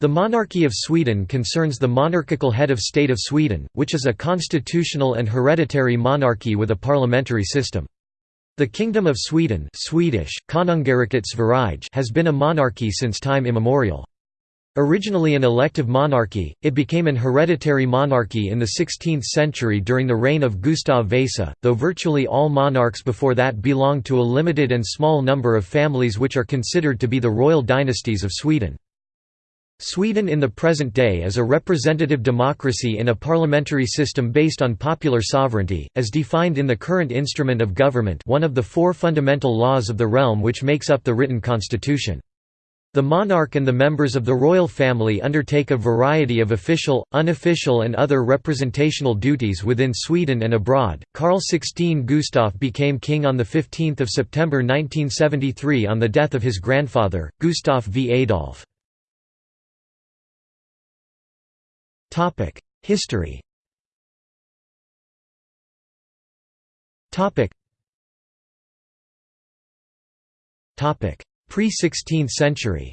The monarchy of Sweden concerns the monarchical head of state of Sweden, which is a constitutional and hereditary monarchy with a parliamentary system. The Kingdom of Sweden Swedish, has been a monarchy since time immemorial. Originally an elective monarchy, it became an hereditary monarchy in the 16th century during the reign of Gustav Vasa, though virtually all monarchs before that belonged to a limited and small number of families which are considered to be the royal dynasties of Sweden. Sweden in the present day is a representative democracy in a parliamentary system based on popular sovereignty, as defined in the current instrument of government one of the four fundamental laws of the realm which makes up the written constitution. The monarch and the members of the royal family undertake a variety of official, unofficial and other representational duties within Sweden and abroad. Carl XVI Gustaf became king on 15 September 1973 on the death of his grandfather, Gustaf V. Adolf. History Pre-16th century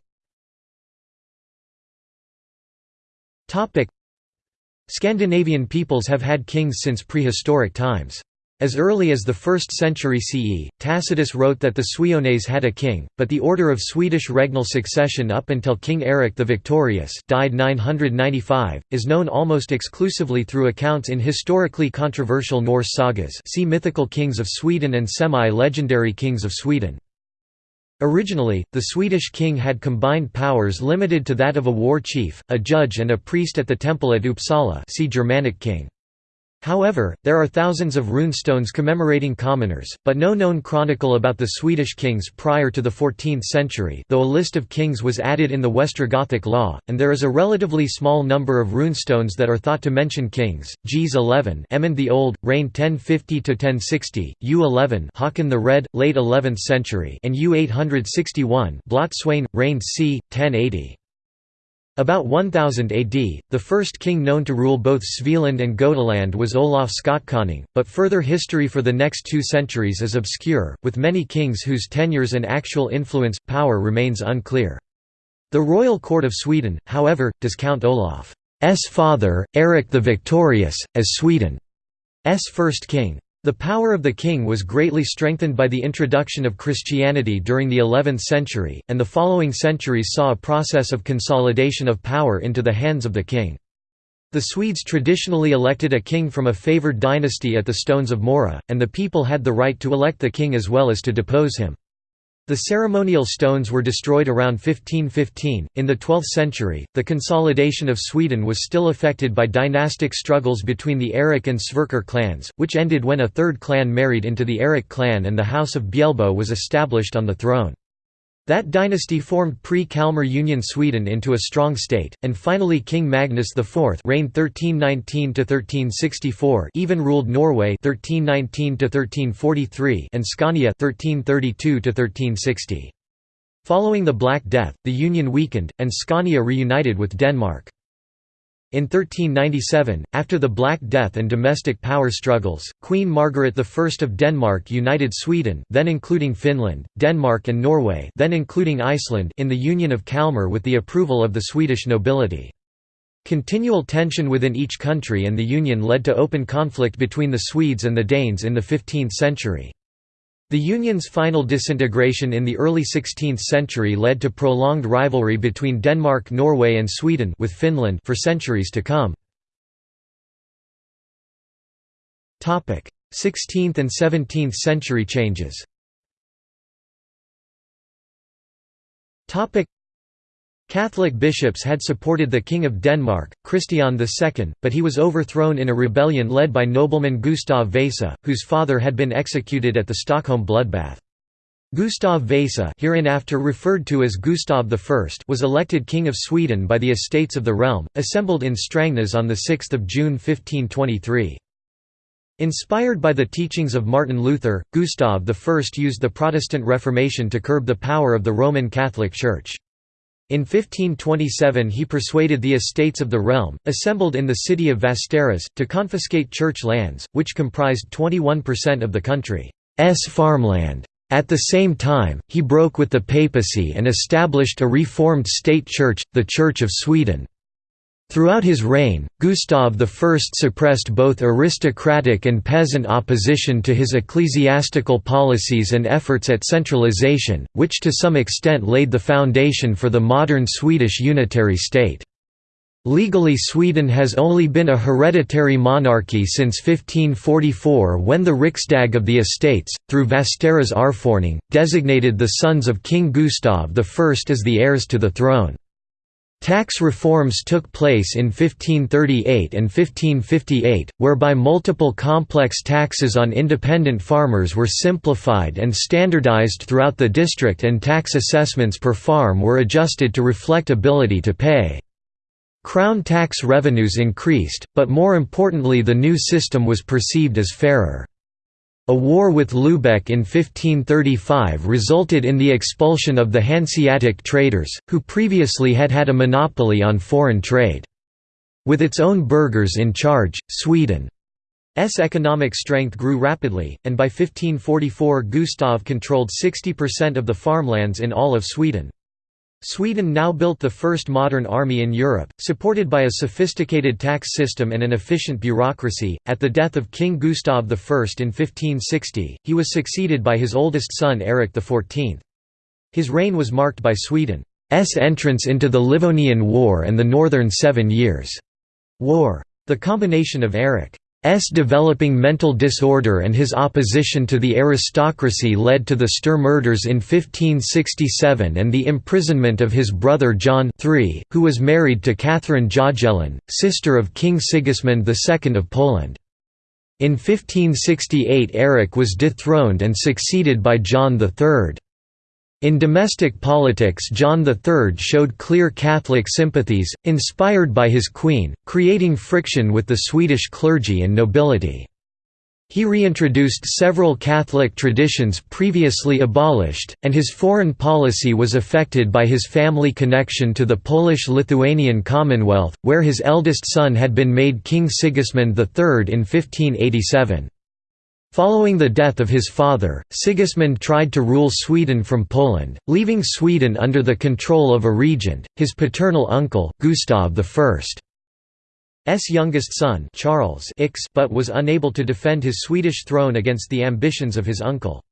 Scandinavian peoples have had kings since prehistoric times. As early as the 1st century CE, Tacitus wrote that the Suiones had a king, but the order of Swedish regnal succession up until King Eric the Victorious died 995, is known almost exclusively through accounts in historically controversial Norse sagas see Mythical Kings of Sweden and Semi-legendary Kings of Sweden. Originally, the Swedish king had combined powers limited to that of a war chief, a judge and a priest at the temple at Uppsala see Germanic king. However, there are thousands of runestones commemorating commoners, but no known chronicle about the Swedish kings prior to the 14th century though a list of kings was added in the Westergothic law, and there is a relatively small number of runestones that are thought to mention kings, Gs 11 Emund the Old, reigned 1050–1060, U11 Haakon the Red, late 11th century and U861 Blot-Sweyn, reigned c. 1080. About 1000 AD, the first king known to rule both Svealand and Gotaland was Olaf Skotkonung, but further history for the next two centuries is obscure, with many kings whose tenures and actual influence, power remains unclear. The royal court of Sweden, however, does count Olaf's father, Eric the Victorious, as Sweden's first king. The power of the king was greatly strengthened by the introduction of Christianity during the 11th century, and the following centuries saw a process of consolidation of power into the hands of the king. The Swedes traditionally elected a king from a favoured dynasty at the Stones of Mora, and the people had the right to elect the king as well as to depose him. The ceremonial stones were destroyed around 1515. In the 12th century, the consolidation of Sweden was still affected by dynastic struggles between the Erik and Sverker clans, which ended when a third clan married into the Erik clan and the House of Bjälbo was established on the throne. That dynasty formed pre-Kalmar Union Sweden into a strong state, and finally King Magnus IV reigned 1319–1364 even ruled Norway 1319–1343 and Scania 1332–1360. Following the Black Death, the union weakened, and Scania reunited with Denmark. In 1397, after the Black Death and domestic power struggles, Queen Margaret I of Denmark united Sweden then including Finland, Denmark and Norway then including Iceland in the Union of Kalmar with the approval of the Swedish nobility. Continual tension within each country and the Union led to open conflict between the Swedes and the Danes in the 15th century. The Union's final disintegration in the early 16th century led to prolonged rivalry between Denmark Norway and Sweden with Finland for centuries to come. 16th and 17th century changes Catholic bishops had supported the King of Denmark, Christian II, but he was overthrown in a rebellion led by nobleman Gustav Vasa, whose father had been executed at the Stockholm bloodbath. Gustav Vasa hereinafter referred to as Gustav I was elected King of Sweden by the Estates of the Realm, assembled in Strängnäs on 6 June 1523. Inspired by the teachings of Martin Luther, Gustav I used the Protestant Reformation to curb the power of the Roman Catholic Church. In 1527 he persuaded the estates of the realm, assembled in the city of Västerås, to confiscate church lands, which comprised 21% of the country's farmland. At the same time, he broke with the papacy and established a reformed state church, the Church of Sweden. Throughout his reign, Gustav I suppressed both aristocratic and peasant opposition to his ecclesiastical policies and efforts at centralization, which to some extent laid the foundation for the modern Swedish unitary state. Legally Sweden has only been a hereditary monarchy since 1544 when the Riksdag of the Estates, through Västerås Arvförening, designated the sons of King Gustav I as the heirs to the throne. Tax reforms took place in 1538 and 1558, whereby multiple complex taxes on independent farmers were simplified and standardized throughout the district and tax assessments per farm were adjusted to reflect ability to pay. Crown tax revenues increased, but more importantly the new system was perceived as fairer. A war with Lubeck in 1535 resulted in the expulsion of the Hanseatic traders, who previously had had a monopoly on foreign trade. With its own burghers in charge, Sweden's economic strength grew rapidly, and by 1544 Gustav controlled 60% of the farmlands in all of Sweden. Sweden now built the first modern army in Europe, supported by a sophisticated tax system and an efficient bureaucracy. At the death of King Gustav I in 1560, he was succeeded by his oldest son Erik XIV. His reign was marked by Sweden's entrance into the Livonian War and the Northern Seven Years' War. The combination of Erik S developing mental disorder and his opposition to the aristocracy led to the Sture murders in 1567 and the imprisonment of his brother John III, who was married to Catherine Jagiellon, sister of King Sigismund II of Poland. In 1568 Eric was dethroned and succeeded by John III. In domestic politics John III showed clear Catholic sympathies, inspired by his queen, creating friction with the Swedish clergy and nobility. He reintroduced several Catholic traditions previously abolished, and his foreign policy was affected by his family connection to the Polish-Lithuanian Commonwealth, where his eldest son had been made King Sigismund III in 1587. Following the death of his father, Sigismund tried to rule Sweden from Poland, leaving Sweden under the control of a regent, his paternal uncle, Gustav I's youngest son Charles Ix but was unable to defend his Swedish throne against the ambitions of his uncle.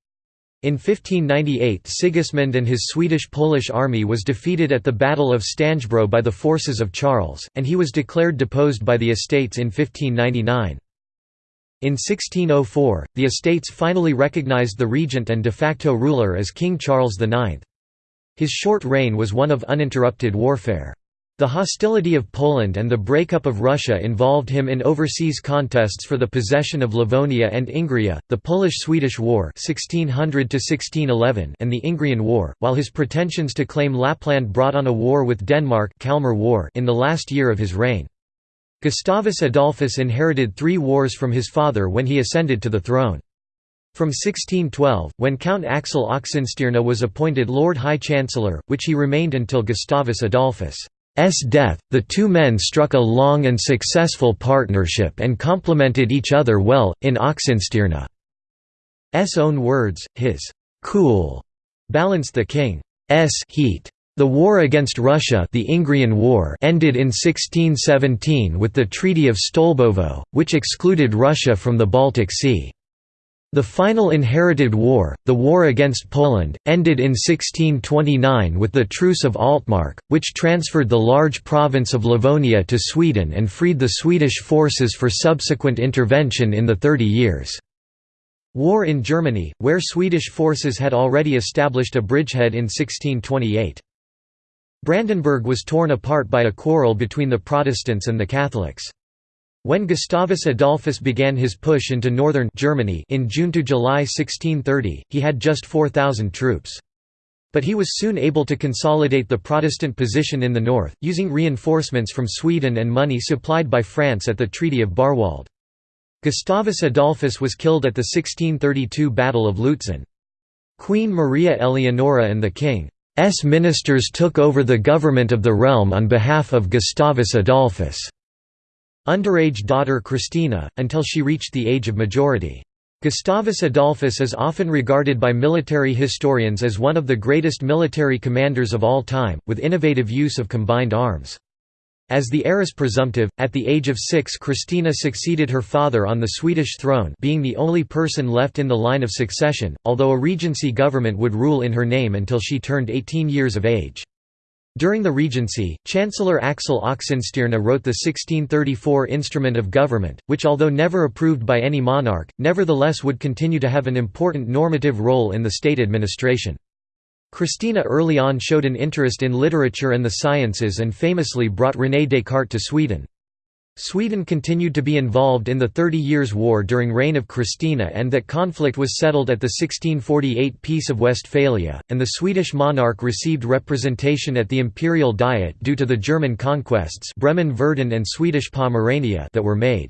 In 1598 Sigismund and his Swedish-Polish army was defeated at the Battle of Stangebro by the forces of Charles, and he was declared deposed by the estates in 1599. In 1604, the estates finally recognized the regent and de facto ruler as King Charles IX. His short reign was one of uninterrupted warfare. The hostility of Poland and the breakup of Russia involved him in overseas contests for the possession of Livonia and Ingria, the Polish–Swedish War 1600 and the Ingrian War, while his pretensions to claim Lapland brought on a war with Denmark Kalmar War in the last year of his reign. Gustavus Adolphus inherited three wars from his father when he ascended to the throne. From 1612, when Count Axel Oxenstierna was appointed Lord High Chancellor, which he remained until Gustavus Adolphus' death, the two men struck a long and successful partnership and complemented each other well, in Oxenstierna's own words, his «cool» balanced the king's heat. The war against Russia the Ingrian War ended in 1617 with the Treaty of Stolbovo, which excluded Russia from the Baltic Sea. The final inherited war, the war against Poland, ended in 1629 with the Truce of Altmark, which transferred the large province of Livonia to Sweden and freed the Swedish forces for subsequent intervention in the Thirty Years' War in Germany, where Swedish forces had already established a bridgehead in 1628. Brandenburg was torn apart by a quarrel between the Protestants and the Catholics. When Gustavus Adolphus began his push into northern Germany in June to July 1630, he had just 4,000 troops. But he was soon able to consolidate the Protestant position in the north, using reinforcements from Sweden and money supplied by France at the Treaty of Barwald. Gustavus Adolphus was killed at the 1632 Battle of Lutzen. Queen Maria Eleonora and the king S ministers took over the government of the realm on behalf of Gustavus Adolphus' underage daughter Christina, until she reached the age of majority. Gustavus Adolphus is often regarded by military historians as one of the greatest military commanders of all time, with innovative use of combined arms. As the heiress presumptive, at the age of six Christina succeeded her father on the Swedish throne being the only person left in the line of succession, although a regency government would rule in her name until she turned 18 years of age. During the Regency, Chancellor Axel Oxenstierna wrote the 1634 Instrument of Government, which although never approved by any monarch, nevertheless would continue to have an important normative role in the state administration. Christina early on showed an interest in literature and the sciences and famously brought René Descartes to Sweden. Sweden continued to be involved in the Thirty Years' War during reign of Christina and that conflict was settled at the 1648 Peace of Westphalia, and the Swedish monarch received representation at the Imperial Diet due to the German conquests Bremen-Verden and Swedish Pomerania that were made.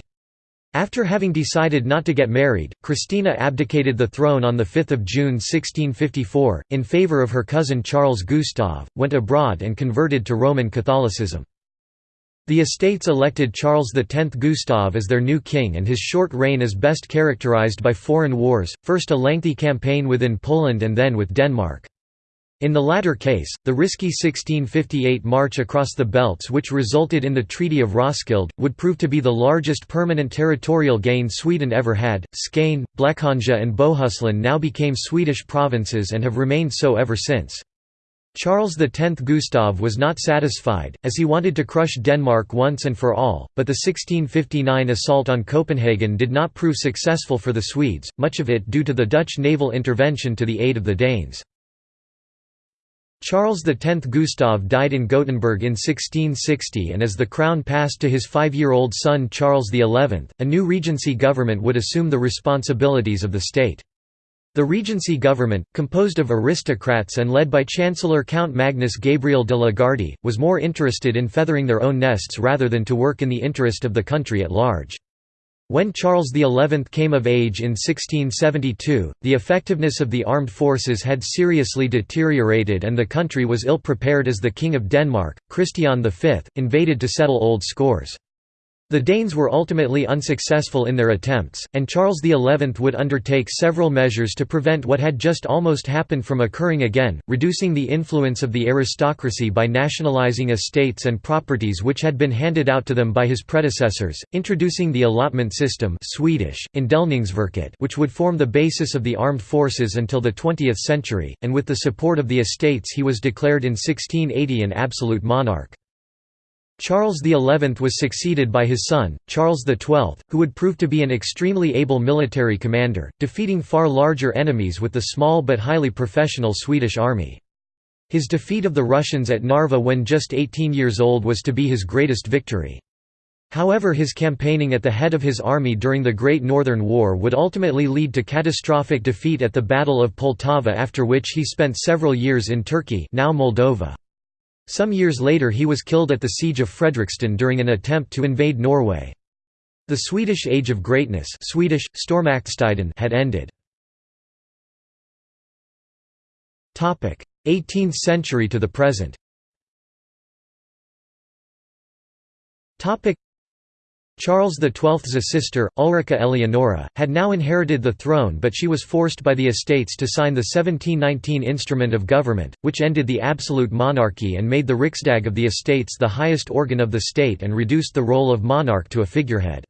After having decided not to get married, Christina abdicated the throne on 5 June 1654, in favour of her cousin Charles Gustav, went abroad and converted to Roman Catholicism. The estates elected Charles X Gustav as their new king and his short reign is best characterized by foreign wars, first a lengthy campaign within Poland and then with Denmark. In the latter case, the risky 1658 march across the belts which resulted in the Treaty of Roskilde, would prove to be the largest permanent territorial gain Sweden ever had. Skane, Blekinge and Bohuslän now became Swedish provinces and have remained so ever since. Charles X Gustav was not satisfied, as he wanted to crush Denmark once and for all, but the 1659 assault on Copenhagen did not prove successful for the Swedes, much of it due to the Dutch naval intervention to the aid of the Danes. Charles X Gustav died in Gothenburg in 1660 and as the crown passed to his five-year-old son Charles XI, a new regency government would assume the responsibilities of the state. The Regency government, composed of aristocrats and led by Chancellor Count Magnus Gabriel de la Gardie, was more interested in feathering their own nests rather than to work in the interest of the country at large. When Charles XI came of age in 1672, the effectiveness of the armed forces had seriously deteriorated and the country was ill prepared as the King of Denmark, Christian V, invaded to settle old scores. The Danes were ultimately unsuccessful in their attempts, and Charles XI would undertake several measures to prevent what had just almost happened from occurring again, reducing the influence of the aristocracy by nationalizing estates and properties which had been handed out to them by his predecessors, introducing the allotment system Swedish, which would form the basis of the armed forces until the 20th century, and with the support of the estates he was declared in 1680 an absolute monarch. Charles XI was succeeded by his son, Charles XII, who would prove to be an extremely able military commander, defeating far larger enemies with the small but highly professional Swedish army. His defeat of the Russians at Narva when just 18 years old was to be his greatest victory. However his campaigning at the head of his army during the Great Northern War would ultimately lead to catastrophic defeat at the Battle of Poltava after which he spent several years in Turkey now Moldova. Some years later he was killed at the Siege of Fredriksten during an attempt to invade Norway. The Swedish Age of Greatness Swedish, had ended. 18th century to the present Charles XII's sister, Ulrika Eleonora, had now inherited the throne but she was forced by the estates to sign the 1719 Instrument of Government, which ended the absolute monarchy and made the Riksdag of the estates the highest organ of the state and reduced the role of monarch to a figurehead.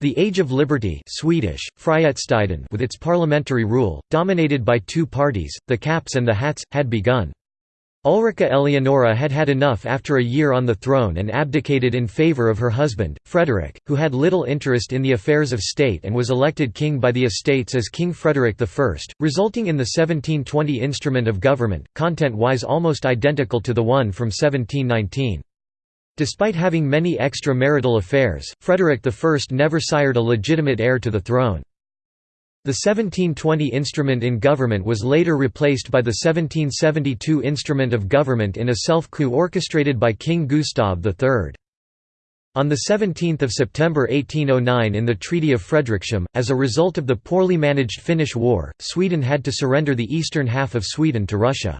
The Age of Liberty Swedish, with its parliamentary rule, dominated by two parties, the Caps and the Hats, had begun. Ulrika Eleonora had had enough after a year on the throne and abdicated in favour of her husband, Frederick, who had little interest in the affairs of state and was elected king by the estates as King Frederick I, resulting in the 1720 instrument of government, content-wise almost identical to the one from 1719. Despite having many extramarital affairs, Frederick I never sired a legitimate heir to the throne. The 1720 instrument in government was later replaced by the 1772 instrument of government in a self-coup orchestrated by King Gustav III. On 17 September 1809 in the Treaty of Fredrikshamn, as a result of the poorly managed Finnish War, Sweden had to surrender the eastern half of Sweden to Russia.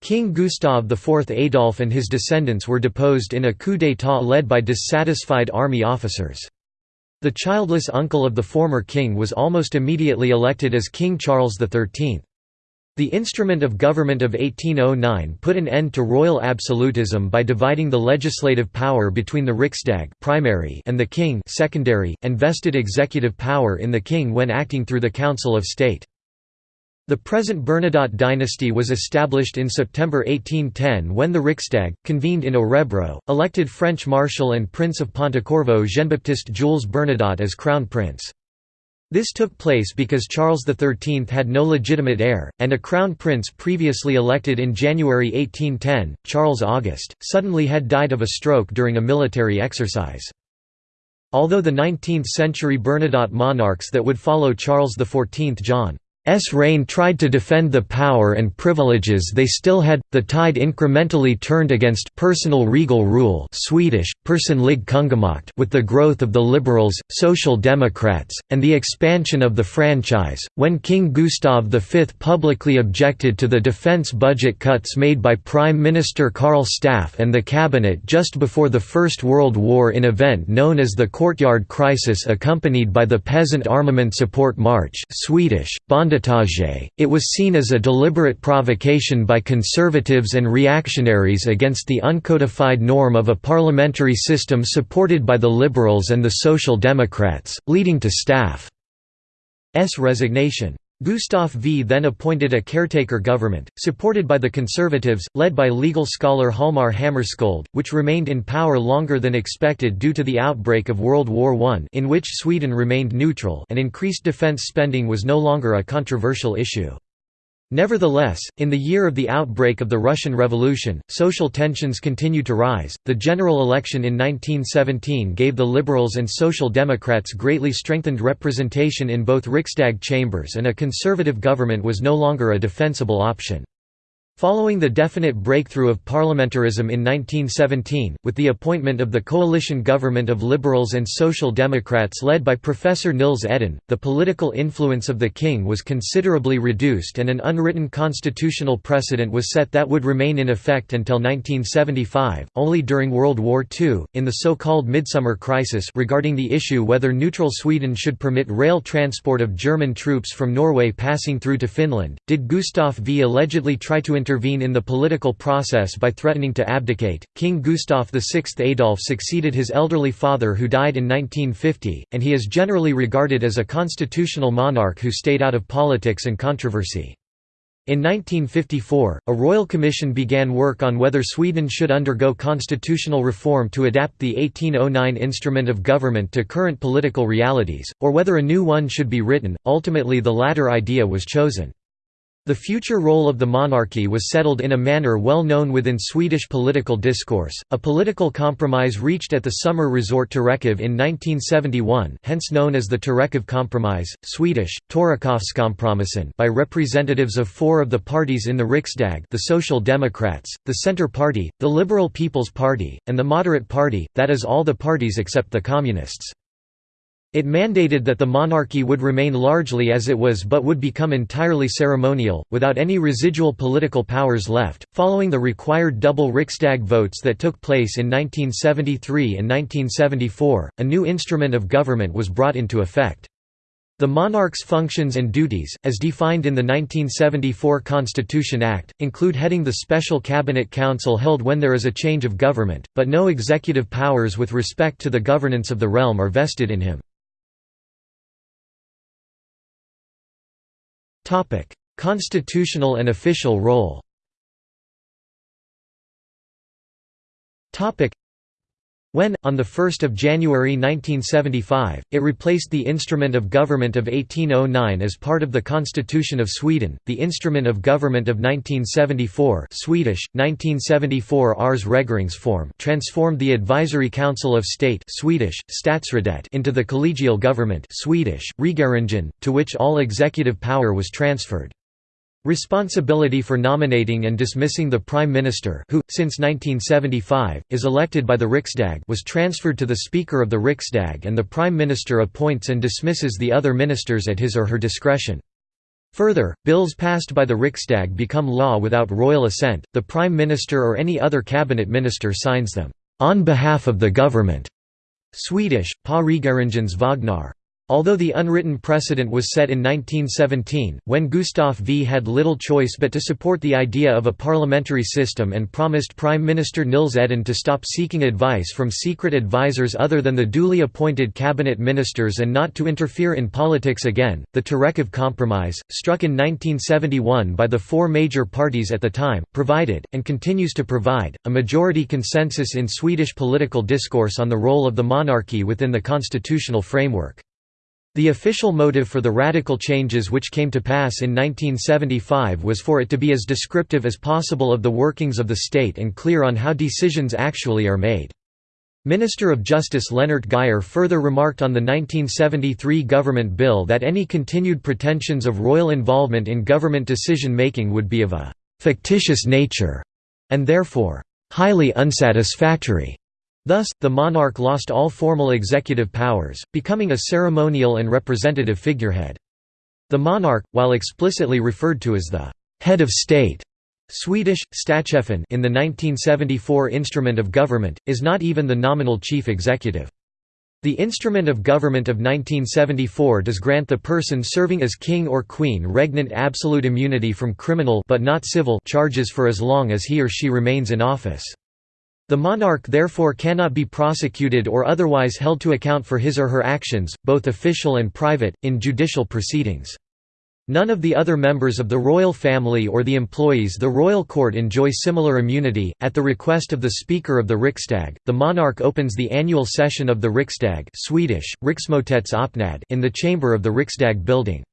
King Gustav IV Adolf and his descendants were deposed in a coup d'état led by dissatisfied army officers. The childless uncle of the former king was almost immediately elected as King Charles XIII. The instrument of government of 1809 put an end to royal absolutism by dividing the legislative power between the Riksdag primary and the king secondary, and vested executive power in the king when acting through the Council of State. The present Bernadotte dynasty was established in September 1810 when the Riksdag, convened in Örebro, elected French Marshal and Prince of Pontecorvo Jean-Baptiste Jules Bernadotte as Crown Prince. This took place because Charles XIII had no legitimate heir, and a crown prince previously elected in January 1810, Charles August, suddenly had died of a stroke during a military exercise. Although the 19th-century Bernadotte monarchs that would follow Charles XIV John S reign tried to defend the power and privileges they still had. The tide incrementally turned against personal regal rule, Swedish personlig kungamakt, with the growth of the liberals, social democrats, and the expansion of the franchise. When King Gustav V publicly objected to the defense budget cuts made by Prime Minister Karl Staaff and the cabinet just before the First World War in event known as the Courtyard Crisis accompanied by the Peasant Armament Support March, Swedish Bond it was seen as a deliberate provocation by conservatives and reactionaries against the uncodified norm of a parliamentary system supported by the Liberals and the Social Democrats, leading to Staaff's resignation. Gustav V then appointed a caretaker government, supported by the Conservatives, led by legal scholar Hjalmar Hammarskjöld, which remained in power longer than expected due to the outbreak of World War I in which Sweden remained neutral and increased defence spending was no longer a controversial issue. Nevertheless, in the year of the outbreak of the Russian Revolution, social tensions continued to rise. The general election in 1917 gave the Liberals and Social Democrats greatly strengthened representation in both Riksdag chambers, and a conservative government was no longer a defensible option. Following the definite breakthrough of parliamentarism in 1917, with the appointment of the coalition government of Liberals and Social Democrats led by Professor Nils Edén, the political influence of the king was considerably reduced and an unwritten constitutional precedent was set that would remain in effect until 1975. Only during World War II, in the so-called Midsummer Crisis regarding the issue whether neutral Sweden should permit rail transport of German troops from Norway passing through to Finland, did Gustav V allegedly try to intervene in the political process by threatening to abdicate. King Gustav VI Adolf succeeded his elderly father who died in 1950, and he is generally regarded as a constitutional monarch who stayed out of politics and controversy. In 1954, a royal commission began work on whether Sweden should undergo constitutional reform to adapt the 1809 instrument of government to current political realities, or whether a new one should be written. Ultimately, the latter idea was chosen. The future role of the monarchy was settled in a manner well known within Swedish political discourse, a political compromise reached at the summer resort Torekov in 1971 hence known as the Torekov Compromise, Swedish, Torekovskompromissen by representatives of four of the parties in the Riksdag the Social Democrats, the Centre Party, the Liberal People's Party, and the Moderate Party, that is all the parties except the Communists. It mandated that the monarchy would remain largely as it was but would become entirely ceremonial, without any residual political powers left. Following the required double Riksdag votes that took place in 1973 and 1974, a new instrument of government was brought into effect. The monarch's functions and duties, as defined in the 1974 Constitution Act, include heading the special cabinet council held when there is a change of government, but no executive powers with respect to the governance of the realm are vested in him. Constitutional and official role when, on 1 January 1975, it replaced the Instrument of Government of 1809 as part of the Constitution of Sweden, the Instrument of Government of 1974 Swedish, 1974 Ars Regeringsform transformed the Advisory Council of State Swedish, Statsradet into the collegial government Swedish, Regeringen, to which all executive power was transferred. Responsibility for nominating and dismissing the Prime Minister who, since 1975, is elected by the Riksdag was transferred to the Speaker of the Riksdag and the Prime Minister appoints and dismisses the other ministers at his or her discretion. Further, bills passed by the Riksdag become law without royal assent, the Prime Minister or any other cabinet minister signs them, "...on behalf of the government", Swedish, Pa Regeringens Vagnar. Although the unwritten precedent was set in 1917, when Gustav V had little choice but to support the idea of a parliamentary system and promised Prime Minister Nils Edén to stop seeking advice from secret advisers other than the duly appointed cabinet ministers and not to interfere in politics again, the Torekov Compromise, struck in 1971 by the four major parties at the time, provided, and continues to provide, a majority consensus in Swedish political discourse on the role of the monarchy within the constitutional framework. The official motive for the radical changes which came to pass in 1975 was for it to be as descriptive as possible of the workings of the state and clear on how decisions actually are made. Minister of Justice Lennart Geijer further remarked on the 1973 government bill that any continued pretensions of royal involvement in government decision-making would be of a «fictitious nature» and therefore «highly unsatisfactory». Thus, the monarch lost all formal executive powers, becoming a ceremonial and representative figurehead. The monarch, while explicitly referred to as the «head of state» Swedish, in the 1974 Instrument of Government, is not even the nominal chief executive. The Instrument of Government of 1974 does grant the person serving as king or queen regnant absolute immunity from criminal but not civil charges for as long as he or she remains in office. The monarch therefore cannot be prosecuted or otherwise held to account for his or her actions, both official and private, in judicial proceedings. None of the other members of the royal family or the employees the royal court enjoy similar immunity. At the request of the Speaker of the Riksdag, the monarch opens the annual session of the Riksdag Swedish, in the chamber of the Riksdag building.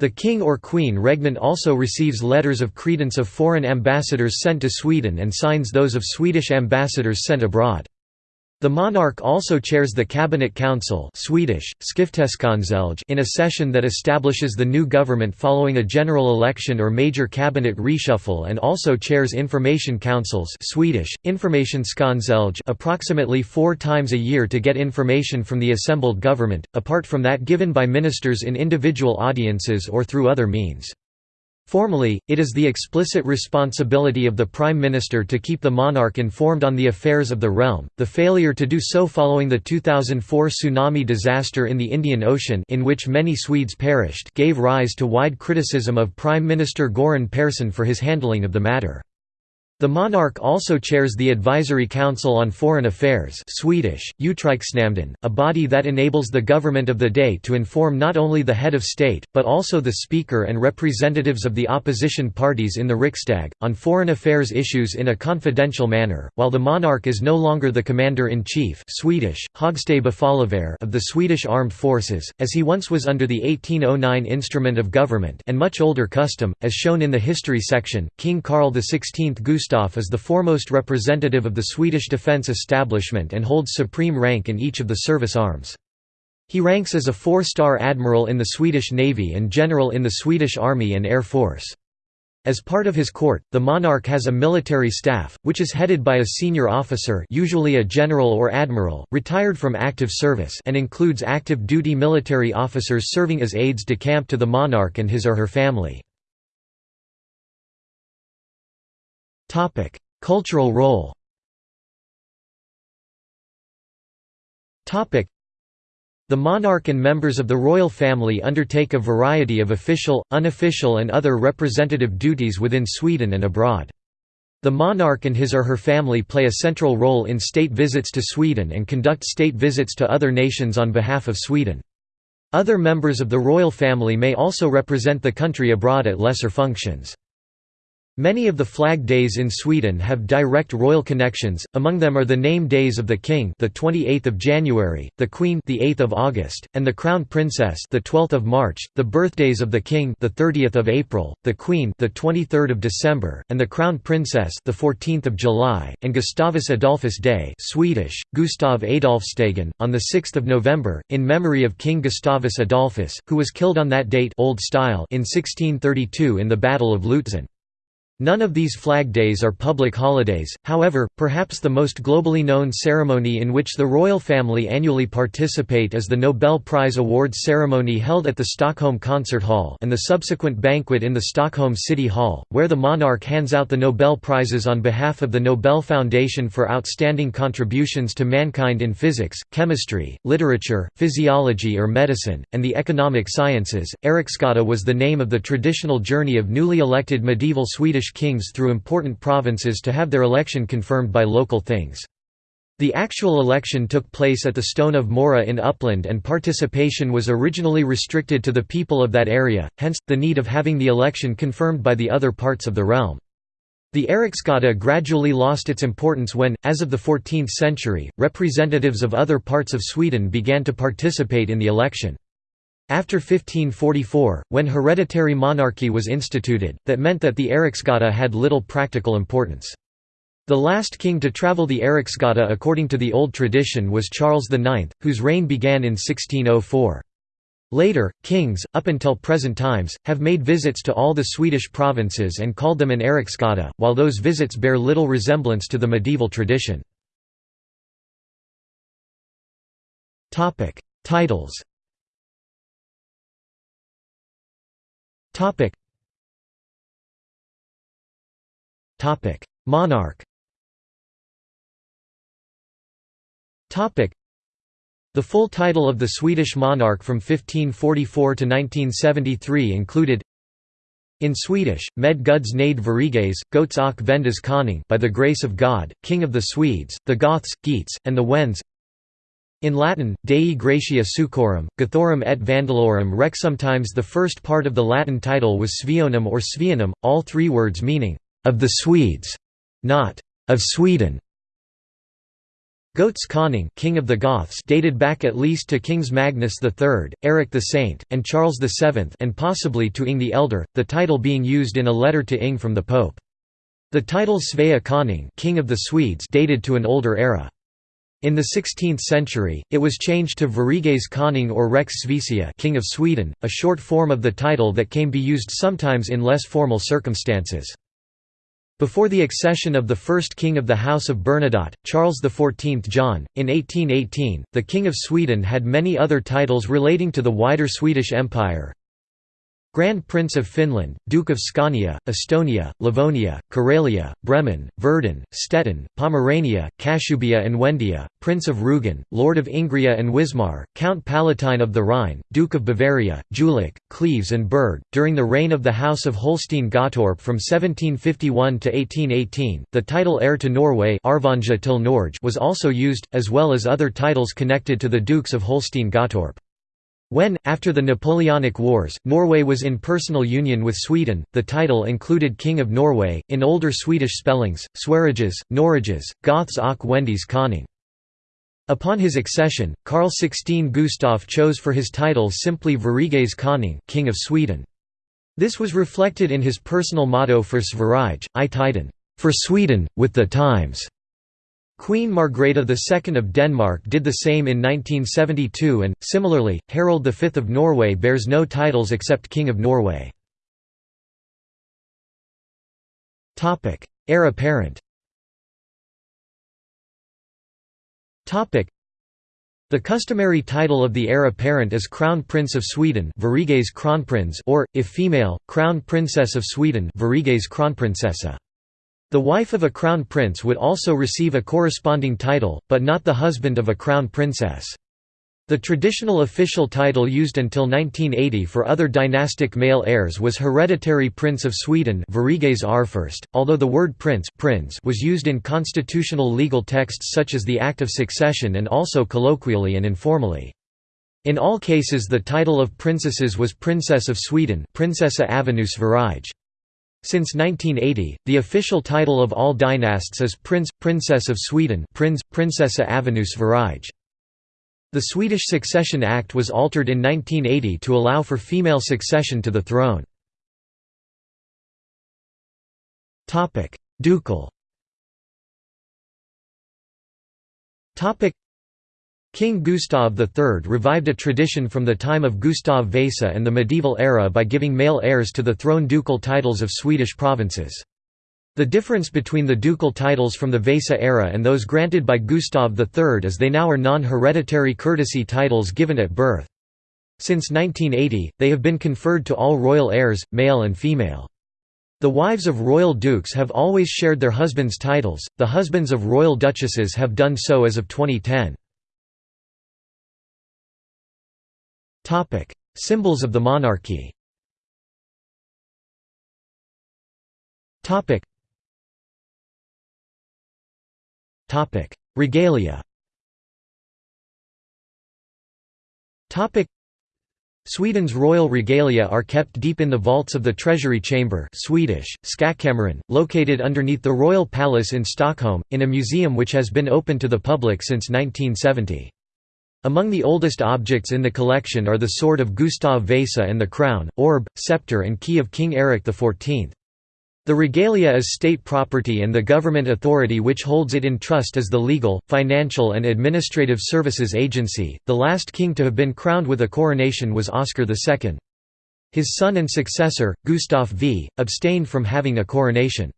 The king or queen regnant also receives letters of credence of foreign ambassadors sent to Sweden and signs those of Swedish ambassadors sent abroad. The monarch also chairs the Cabinet Council Swedish, in a session that establishes the new government following a general election or major cabinet reshuffle and also chairs information councils Swedish, approximately four times a year to get information from the assembled government, apart from that given by ministers in individual audiences or through other means. Formally, it is the explicit responsibility of the Prime Minister to keep the monarch informed on the affairs of the realm. The failure to do so following the 2004 tsunami disaster in the Indian Ocean in which many Swedes perished gave rise to wide criticism of Prime Minister Göran Persson for his handling of the matter. The monarch also chairs the Advisory Council on Foreign Affairs Swedish, a body that enables the government of the day to inform not only the head of state, but also the speaker and representatives of the opposition parties in the Riksdag, on foreign affairs issues in a confidential manner, while the monarch is no longer the commander-in-chief Swedish, of the Swedish Armed Forces, as he once was under the 1809 Instrument of Government and much older custom, as shown in the history section, King Carl XVI Gustaf Gustaf is the foremost representative of the Swedish defence establishment and holds supreme rank in each of the service arms. He ranks as a four-star admiral in the Swedish Navy and general in the Swedish Army and Air Force. As part of his court, the monarch has a military staff, which is headed by a senior officer usually a general or admiral, retired from active service and includes active duty military officers serving as aides de camp to the monarch and his or her family. Topic: Cultural role. Topic: The monarch and members of the royal family undertake a variety of official, unofficial and other representative duties within Sweden and abroad. The monarch and his or her family play a central role in state visits to Sweden and conduct state visits to other nations on behalf of Sweden. Other members of the royal family may also represent the country abroad at lesser functions. Many of the flag days in Sweden have direct royal connections. Among them are the name days of the king, the 28th of January, the queen, the 8th of August, and the crown princess, the 12th of March. The birthdays of the king, the 30th of April, the queen, the 23rd of December, and the crown princess, the 14th of July, and Gustavus Adolphus Day, Swedish, Gustav Adolfsdagen, on the 6th of November, in memory of King Gustavus Adolphus, who was killed on that date, Old Style, in 1632 in the Battle of Lutzen. None of these flag days are public holidays, however, perhaps the most globally known ceremony in which the royal family annually participate is the Nobel Prize Awards ceremony held at the Stockholm Concert Hall and the subsequent banquet in the Stockholm City Hall, where the monarch hands out the Nobel Prizes on behalf of the Nobel Foundation for outstanding contributions to mankind in physics, chemistry, literature, physiology or medicine, and the economic sciences. Eriksgata was the name of the traditional journey of newly elected medieval Swedish kings through important provinces to have their election confirmed by local things. The actual election took place at the Stone of Mora in Uppland and participation was originally restricted to the people of that area, hence, the need of having the election confirmed by the other parts of the realm. The Eriksgata gradually lost its importance when, as of the 14th century, representatives of other parts of Sweden began to participate in the election. After 1544, when hereditary monarchy was instituted, that meant that the Eriksgata had little practical importance. The last king to travel the Eriksgata according to the old tradition was Charles IX, whose reign began in 1604. Later, kings, up until present times, have made visits to all the Swedish provinces and called them an Eriksgata, while those visits bear little resemblance to the medieval tradition. Titles Topic. Topic: Monarch. Topic: The full title of the Swedish monarch from 1544 to 1973 included in Swedish, med Guds nade Veriges, Goats och Vendas Konung by the grace of God, King of the Swedes, the Goths, Geats, and the Wends in Latin, Dei Gratia Suecorum, Gothorum et Vandalorum Rex. Sometimes the first part of the Latin title was Svionum or Svianum, all three words meaning, of the Swedes, not of Sweden. Goats Konung King of the Goths dated back at least to Kings Magnus III, Eric the Saint, and Charles VII and possibly to Inge the Elder, the title being used in a letter to Inge from the Pope. The title Svea Konung King of the Swedes dated to an older era. In the 16th century, it was changed to Veriges Konung or Rex Svecia King of Sweden, a short form of the title that can be used sometimes in less formal circumstances. Before the accession of the first king of the House of Bernadotte, Charles XIV John, in 1818, the King of Sweden had many other titles relating to the wider Swedish Empire, Grand Prince of Finland, Duke of Scania, Estonia, Livonia, Karelia, Bremen, Verden, Stettin, Pomerania, Kashubia and Wendia, Prince of Rugen, Lord of Ingria and Wismar, Count Palatine of the Rhine, Duke of Bavaria, Jülich, Cleves and Berg. During the reign of the House of Holstein-Gottorp from 1751 to 1818, the title heir to Norway was also used, as well as other titles connected to the Dukes of Holstein-Gottorp. When, after the Napoleonic Wars, Norway was in personal union with Sweden, the title included King of Norway, in older Swedish spellings, Sweriges, Norrages, Goths och Wendies Konung. Upon his accession, Carl XVI Gustaf chose for his title simply Veriges Konung King of Sweden. This was reflected in his personal motto for Sverige, I Tiden, for Sweden, with the times. Queen Margrethe II of Denmark did the same in 1972 and, similarly, Harald V of Norway bears no titles except King of Norway. Heir apparent. The customary title of the heir apparent is Crown Prince of Sweden or, if female, Crown Princess of Sweden the wife of a crown prince would also receive a corresponding title, but not the husband of a crown princess. The traditional official title used until 1980 for other dynastic male heirs was Hereditary Prince of Sweden although the word prince, prince was used in constitutional legal texts such as the Act of Succession and also colloquially and informally. In all cases the title of princesses was Princess of Sweden Prinsessa Avenue Sverige. Since 1980, the official title of all dynasts is Prince, Princess of Sweden Prins, Prinsessa Avenue. The Swedish Succession Act was altered in 1980 to allow for female succession to the throne. Ducal King Gustav III revived a tradition from the time of Gustav Vasa and the medieval era by giving male heirs to the throne ducal titles of Swedish provinces. The difference between the ducal titles from the Vasa era and those granted by Gustav III is they now are non-hereditary courtesy titles given at birth. Since 1980, they have been conferred to all royal heirs, male and female. The wives of royal dukes have always shared their husbands' titles, the husbands of royal duchesses have done so as of 2010. Symbols of the monarchy. Regalia. Sweden's royal regalia are kept deep in the vaults of the Treasury Chamber Swedish, Skattkammaren, located underneath the Royal Palace in Stockholm, in a museum which has been open to the public since 1970. Among the oldest objects in the collection are the sword of Gustav Vasa and the crown, orb, scepter and key of King Erik XIV. The regalia is state property and the government authority which holds it in trust is the Legal, Financial and Administrative Services Agency. The last king to have been crowned with a coronation was Oscar II. His son and successor, Gustav V, abstained from having a coronation.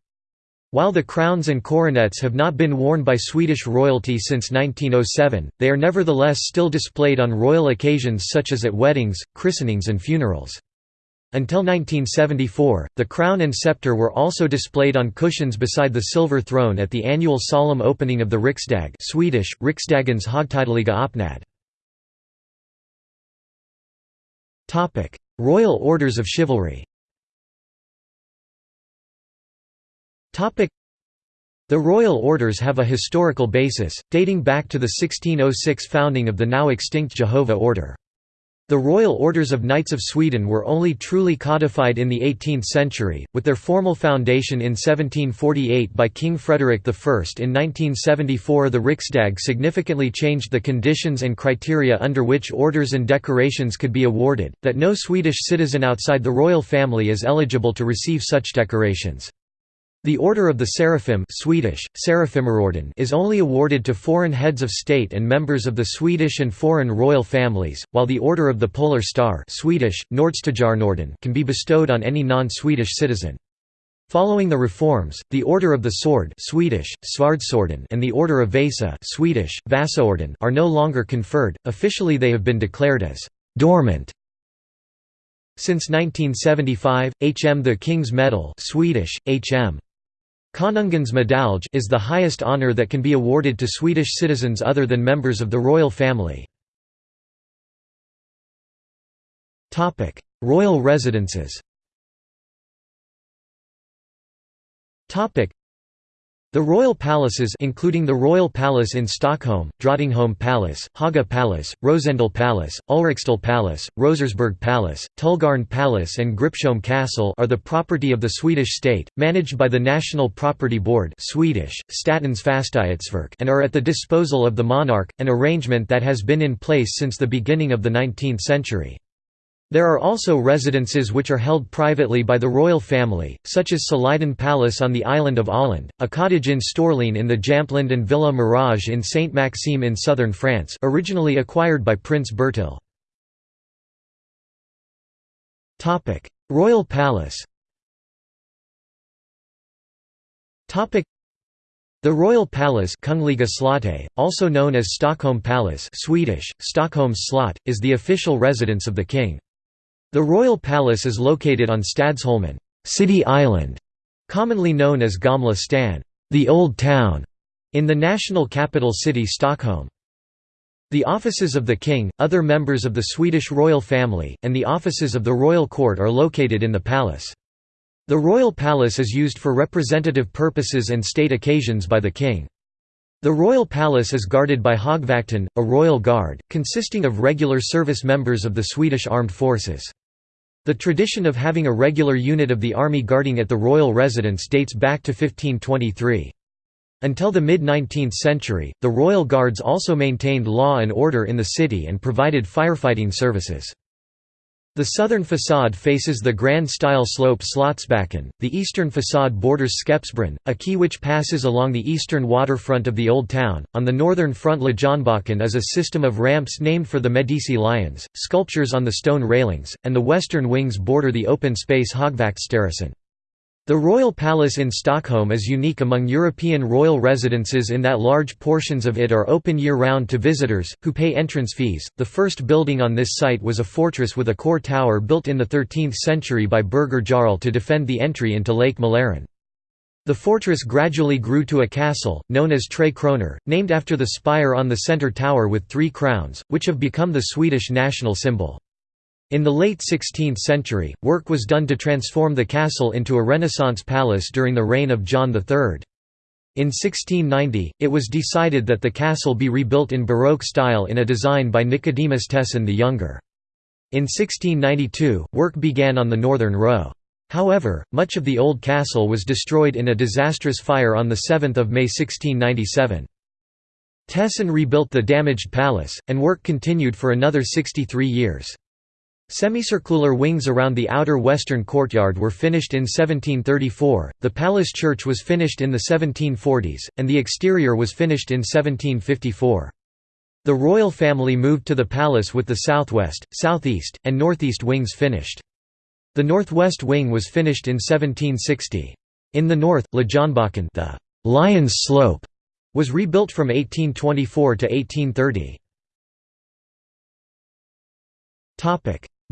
While the crowns and coronets have not been worn by Swedish royalty since 1907, they are nevertheless still displayed on royal occasions such as at weddings, christenings and funerals. Until 1974, the crown and scepter were also displayed on cushions beside the silver throne at the annual solemn opening of the Riksdag Swedish, Riksdagens högtidliga öppnad. Royal Orders of Chivalry the Royal Orders have a historical basis, dating back to the 1606 founding of the now extinct Jehovah Order. The Royal Orders of Knights of Sweden were only truly codified in the 18th century, with their formal foundation in 1748 by King Frederick I. In 1974 the Riksdag significantly changed the conditions and criteria under which orders and decorations could be awarded, that no Swedish citizen outside the royal family is eligible to receive such decorations. The Order of the Seraphim Swedish, is only awarded to foreign heads of state and members of the Swedish and foreign royal families, while the Order of the Polar Star Swedish, can be bestowed on any non-Swedish citizen. Following the reforms, the Order of the Sword Swedish, and the Order of Vasa Swedish, are no longer conferred, officially they have been declared as «dormant». Since 1975, HM the King's Medal Swedish, HM Konungens medalj is the highest honour that can be awarded to Swedish citizens other than members of the royal family. royal residences the royal palaces including the Royal Palace in Stockholm, Drottningholm Palace, Haga Palace, Rosendal Palace, Ulriksdal Palace, Rosersberg Palace, Tullgarn Palace and Gripsholm Castle are the property of the Swedish state, managed by the National Property Board Swedish, Statens Fastighetsverk and are at the disposal of the monarch, an arrangement that has been in place since the beginning of the 19th century. There are also residences which are held privately by the royal family, such as Solliden Palace on the island of Öland, a cottage in Storlien in the Jämtland and Villa Mirage in Sainte-Maxime in southern France originally acquired by Prince Bertil. royal Palace the Royal Palace also known as Stockholm Palace Swedish, Stockholm Slott, is the official residence of the king. The royal palace is located on Stadsholmen City Island, commonly known as Gamla stan the Old Town, in the national capital city Stockholm. The offices of the king, other members of the Swedish royal family, and the offices of the royal court are located in the palace. The royal palace is used for representative purposes and state occasions by the king. The royal palace is guarded by Högvakten, a royal guard, consisting of regular service members of the Swedish armed forces. The tradition of having a regular unit of the army guarding at the royal residence dates back to 1523. Until the mid-19th century, the Royal Guards also maintained law and order in the city and provided firefighting services. The southern façade faces the grand style slope Slottsbacken, the eastern façade borders Skeppsbron, a quay which passes along the eastern waterfront of the Old Town. On the northern front Lejonbacken is a system of ramps named for the Medici lions, sculptures on the stone railings, and the western wings border the open space Högvaktsterrassen. The Royal Palace in Stockholm is unique among European royal residences in that large portions of it are open year-round to visitors, who pay entrance fees. The first building on this site was a fortress with a core tower built in the 13th century by Birger Jarl to defend the entry into Lake Mälaren. The fortress gradually grew to a castle, known as Tre Kronor, named after the spire on the centre tower with three crowns, which have become the Swedish national symbol. In the late 16th century, work was done to transform the castle into a Renaissance palace during the reign of John III. In 1690, it was decided that the castle be rebuilt in Baroque style in a design by Nicodemus Tessin the Younger. In 1692, work began on the northern row. However, much of the old castle was destroyed in a disastrous fire on 7 May 1697. Tessin rebuilt the damaged palace, and work continued for another 63 years. Semicircular wings around the outer western courtyard were finished in 1734, the palace church was finished in the 1740s, and the exterior was finished in 1754. The royal family moved to the palace with the southwest, southeast, and northeast wings finished. The northwest wing was finished in 1760. In the north, Lejonbacken the Lion's Slope was rebuilt from 1824 to 1830.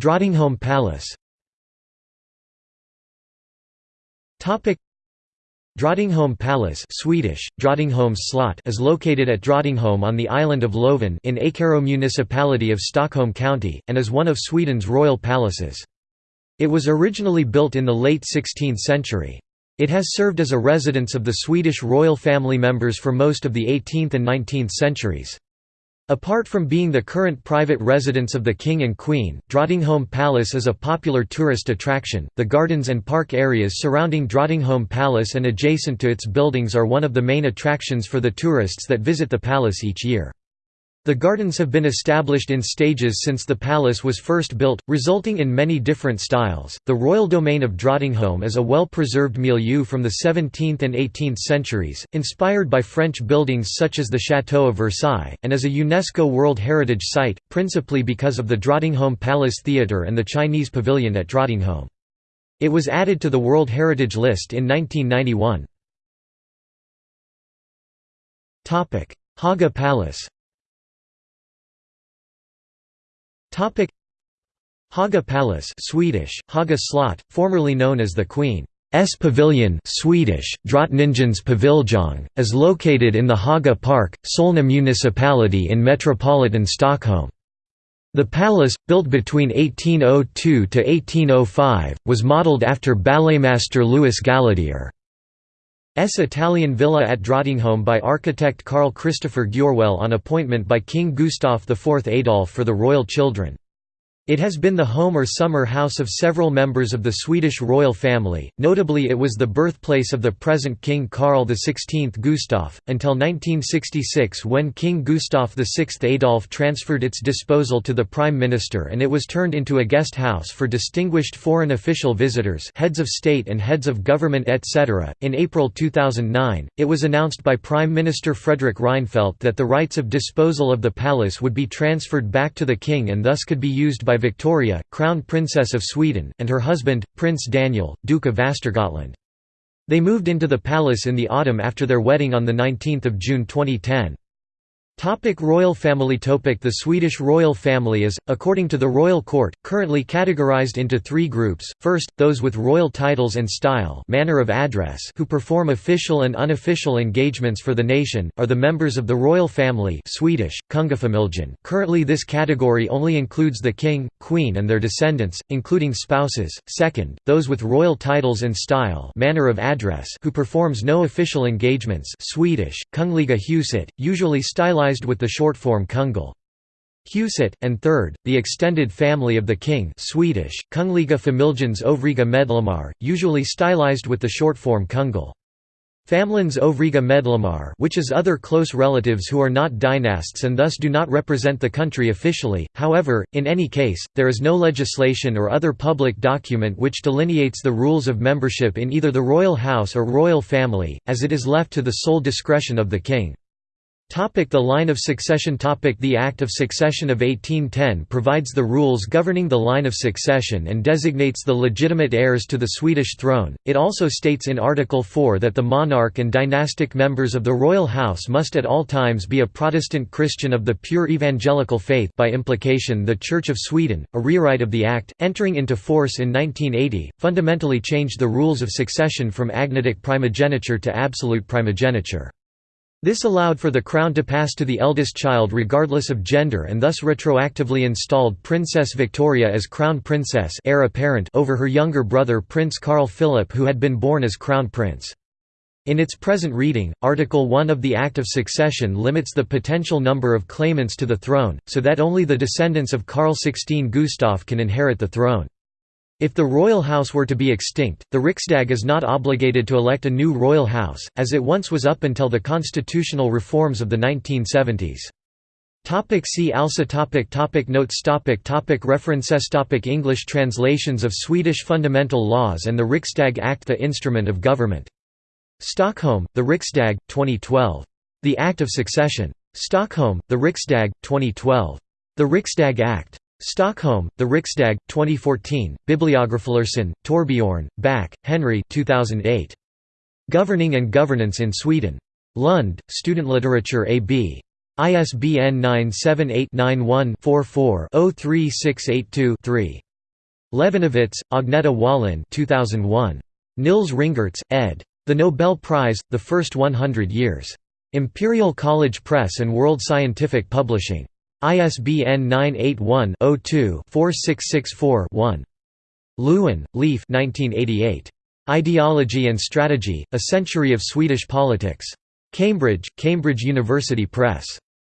Drottningholm Palace Drottningholm Palace Swedish, slot is located at Drottningholm on the island of Lovön in Ekerö municipality of Stockholm County, and is one of Sweden's royal palaces. It was originally built in the late 16th century. It has served as a residence of the Swedish royal family members for most of the 18th and 19th centuries. Apart from being the current private residence of the King and Queen, Drottningholm Palace is a popular tourist attraction. The gardens and park areas surrounding Drottningholm Palace and adjacent to its buildings are one of the main attractions for the tourists that visit the palace each year. The gardens have been established in stages since the palace was first built, resulting in many different styles. The royal domain of Drottningholm is a well preserved milieu from the 17th and 18th centuries, inspired by French buildings such as the Château of Versailles, and is a UNESCO World Heritage Site, principally because of the Drottningholm Palace Theatre and the Chinese Pavilion at Drottningholm. It was added to the World Heritage List in 1991. Haga Palace Topic Haga Palace Swedish, Haga Slott, formerly known as the Queen's Pavilion Swedish, Drottningens paviljong, is located in the Haga Park, Solna municipality in metropolitan Stockholm. The palace, built between 1802 to 1805, was modelled after balletmaster Louis Gallodier. S. Italian villa at Drottningholm by architect Carl Christoffer Gjörwell on appointment by King Gustav IV Adolf for the royal children. It has been the home or summer house of several members of the Swedish royal family, notably it was the birthplace of the present King Carl XVI Gustaf, until 1966 when King Gustaf VI Adolf transferred its disposal to the Prime Minister and it was turned into a guest house for distinguished foreign official visitors heads of state and heads of government etc. In April 2009, it was announced by Prime Minister Fredrik Reinfeldt that the rights of disposal of the palace would be transferred back to the king and thus could be used by Victoria, Crown Princess of Sweden, and her husband, Prince Daniel, Duke of Västergötland. They moved into the palace in the autumn after their wedding on 19 June 2010. Topic royal family Topic The Swedish royal family is, according to the royal court, currently categorized into three groups, first, those with royal titles and style manner of address who perform official and unofficial engagements for the nation, are the members of the royal family Swedish, Kungafamiljen. Currently this category only includes the king, queen and their descendants, including spouses, second, those with royal titles and style manner of address who performs no official engagements Swedish, Kungliga huset, usually stylized with the shortform Kungl. Huset, and third, the extended family of the king Swedish, Kungliga familjens övriga medlemmar, usually stylized with the shortform Kungl. Familjens övriga medlemmar which is other close relatives who are not dynasts and thus do not represent the country officially, however, in any case, there is no legislation or other public document which delineates the rules of membership in either the royal house or royal family, as it is left to the sole discretion of the king. Topic the line of succession Topic The Act of Succession of 1810 provides the rules governing the line of succession and designates the legitimate heirs to the Swedish throne. It also states in Article 4 that the monarch and dynastic members of the royal house must at all times be a Protestant Christian of the pure evangelical faith by implication the Church of Sweden. A rewrite of the Act, entering into force in 1980, fundamentally changed the rules of succession from agnatic primogeniture to absolute primogeniture. This allowed for the crown to pass to the eldest child regardless of gender and thus retroactively installed Princess Victoria as crown princess heir apparent over her younger brother Prince Carl Philip who had been born as crown prince. In its present reading, Article 1 of the Act of Succession limits the potential number of claimants to the throne, so that only the descendants of Carl XVI Gustaf can inherit the throne. If the royal house were to be extinct, the Riksdag is not obligated to elect a new royal house, as it once was up until the constitutional reforms of the 1970s. Topic see also topic topic Notes topic topic References topic English translations of Swedish fundamental laws and the Riksdag Act The Instrument of Government. Stockholm, The Riksdag, 2012. The Act of Succession. Stockholm, The Riksdag, 2012. The Riksdag Act. Stockholm, The Riksdag, 2014, Bibliographerson, Torbjorn, Back, Henry 2008. Governing and Governance in Sweden. Lund, Studentlitteratur AB. ISBN 978-91-44-03682-3. Levinovitz, Agneta Wallin 2001. Nils Ringertz, ed. The Nobel Prize, The First 100 Years. Imperial College Press and World Scientific Publishing. ISBN 981-02-4664-1. Lewin, Leif Ideology and Strategy, A Century of Swedish Politics. Cambridge, Cambridge University Press.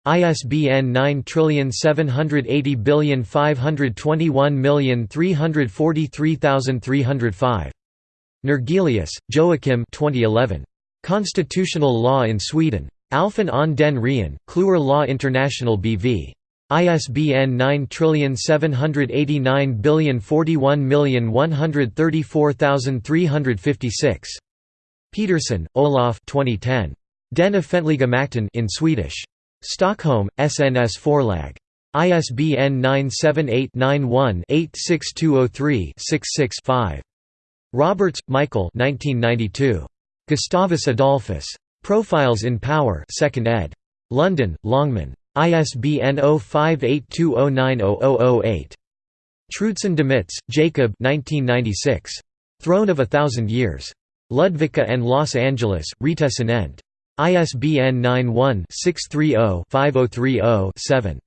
ISBN 9780521343305. Nergelius, Joachim 2011. Constitutional Law in Sweden. Alphen aan den Rijn, Kluwer Law International BV. ISBN 9789041134356. Peterson, Olof 2010. Den offentliga in Swedish. Stockholm, SNS Förlag. ISBN 978-91-86203-66-5. Roberts, Michael Gustavus Adolphus. Profiles in Power 2nd ed. London, Longman. ISBN 0582090008. Truedson Demitz, Jacob 1996. Throne of a Thousand Years. Ludvika and Los Angeles, Rita Sinent. ISBN 91-630-5030-7.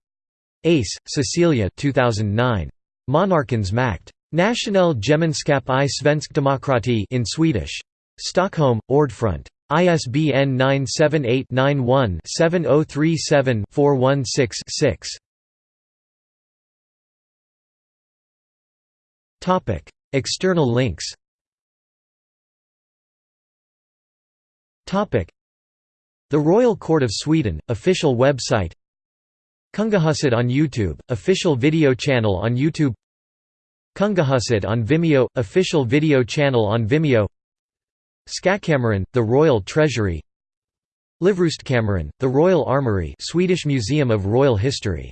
Ace, Cecilia 2009. Monarkens makt. Nationell Gemenskap i Svensk Demokrati in Swedish. Stockholm, Ordfront. ISBN 978-91-7037-416-6. External links. The Royal Court of Sweden, official website. Kungahuset on YouTube, official video channel on YouTube. Kungahuset on Vimeo, official video channel on Vimeo Skattkammaren, the Royal Treasury. Livrustkammaren, the Royal Armoury Swedish Museum of Royal History